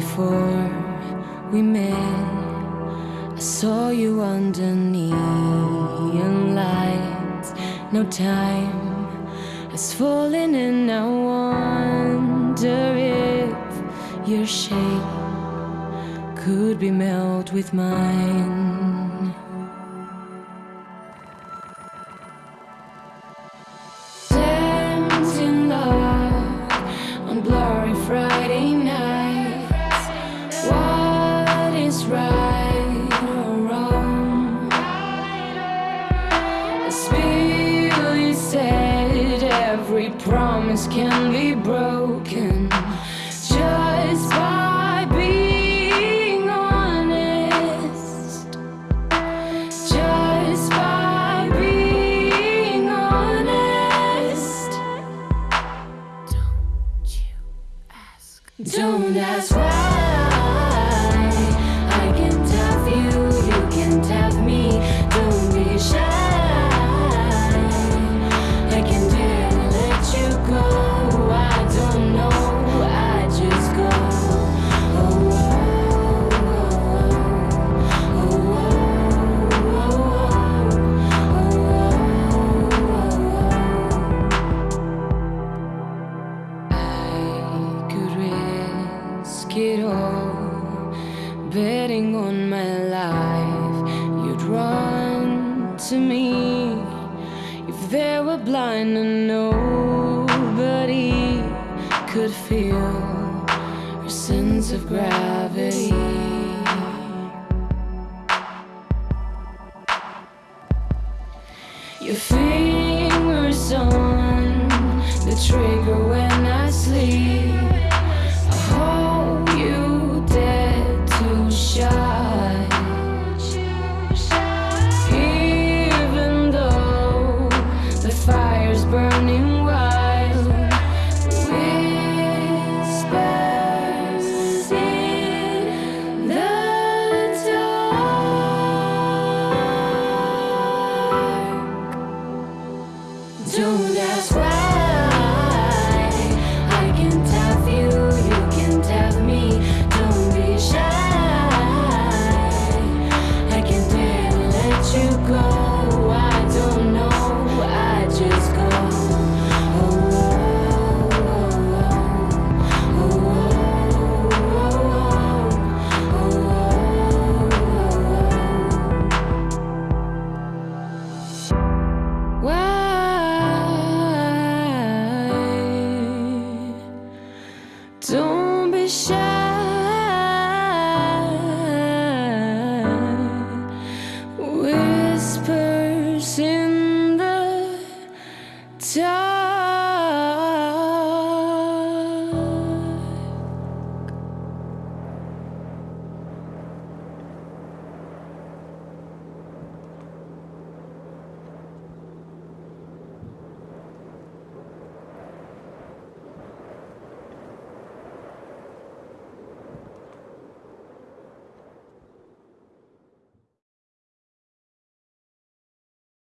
Before we met, I saw you under neon lights. No time has fallen, and I wonder if your shape could be melt with mine. Right or wrong? Every promise can be broken just by being honest. Just by being honest. Don't you ask. Don't ask why. Risk it all, betting on my life. You'd run to me if they were blind and nobody could feel your sense of gravity. Your fingers on the trigger when I sleep. Don't ask why. Don't be shy.